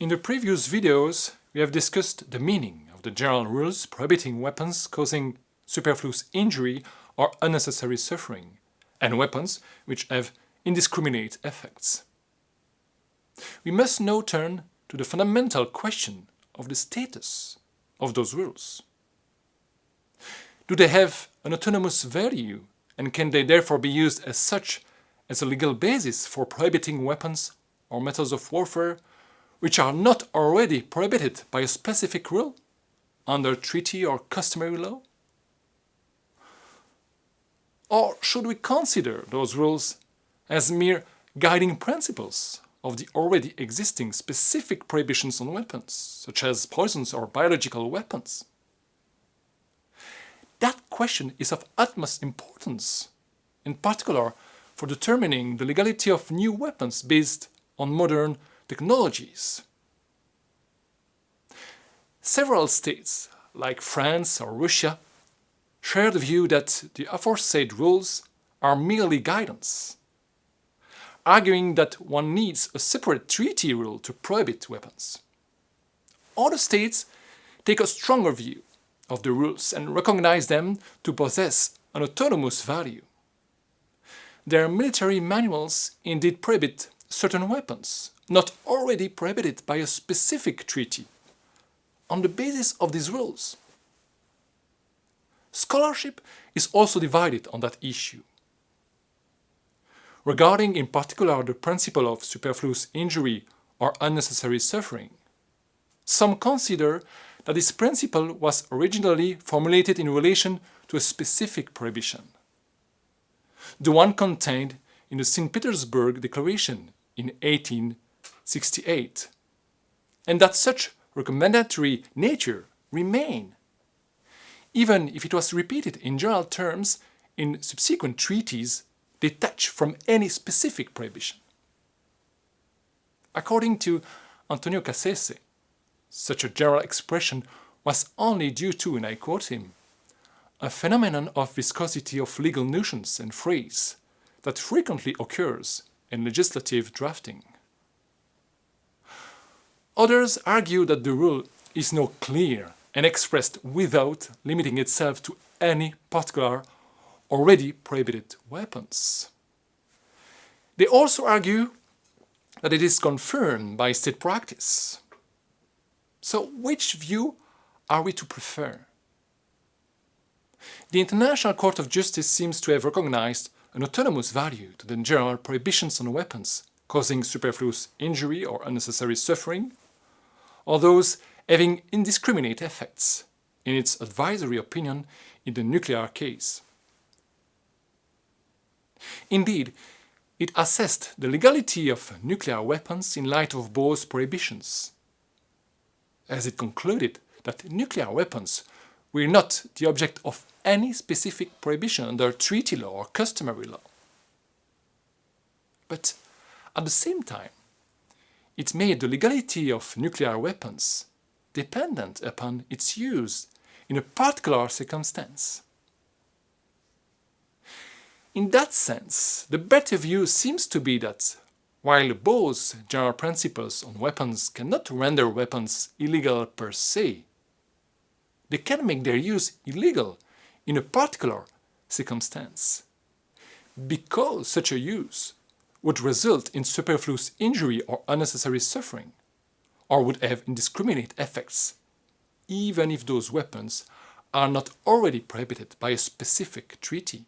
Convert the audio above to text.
In the previous videos, we have discussed the meaning of the general rules prohibiting weapons causing superfluous injury or unnecessary suffering, and weapons which have indiscriminate effects. We must now turn to the fundamental question of the status of those rules. Do they have an autonomous value and can they therefore be used as such as a legal basis for prohibiting weapons or methods of warfare which are not already prohibited by a specific rule under treaty or customary law? Or should we consider those rules as mere guiding principles of the already existing specific prohibitions on weapons, such as poisons or biological weapons? That question is of utmost importance, in particular for determining the legality of new weapons based on modern technologies. Several states, like France or Russia, share the view that the aforesaid rules are merely guidance, arguing that one needs a separate treaty rule to prohibit weapons. Other states take a stronger view of the rules and recognize them to possess an autonomous value. Their military manuals indeed prohibit certain weapons, not already prohibited by a specific treaty, on the basis of these rules. Scholarship is also divided on that issue. Regarding in particular the principle of superfluous injury or unnecessary suffering, some consider that this principle was originally formulated in relation to a specific prohibition. The one contained in the St. Petersburg Declaration in 1868, and that such recommendatory nature remain even if it was repeated in general terms in subsequent treaties detached from any specific prohibition. According to Antonio Cassese, such a general expression was only due to, and I quote him, a phenomenon of viscosity of legal notions and phrase that frequently occurs in legislative drafting. Others argue that the rule is no clear and expressed without limiting itself to any particular already prohibited weapons. They also argue that it is confirmed by state practice. So which view are we to prefer? The International Court of Justice seems to have recognized an autonomous value to the general prohibitions on weapons causing superfluous injury or unnecessary suffering, or those having indiscriminate effects, in its advisory opinion in the nuclear case. Indeed, it assessed the legality of nuclear weapons in light of both prohibitions, as it concluded that nuclear weapons were not the object of any specific prohibition under treaty law or customary law. But at the same time, it made the legality of nuclear weapons dependent upon its use in a particular circumstance. In that sense, the better view seems to be that, while both general principles on weapons cannot render weapons illegal per se, they can make their use illegal in a particular circumstance, because such a use would result in superfluous injury or unnecessary suffering or would have indiscriminate effects, even if those weapons are not already prohibited by a specific treaty.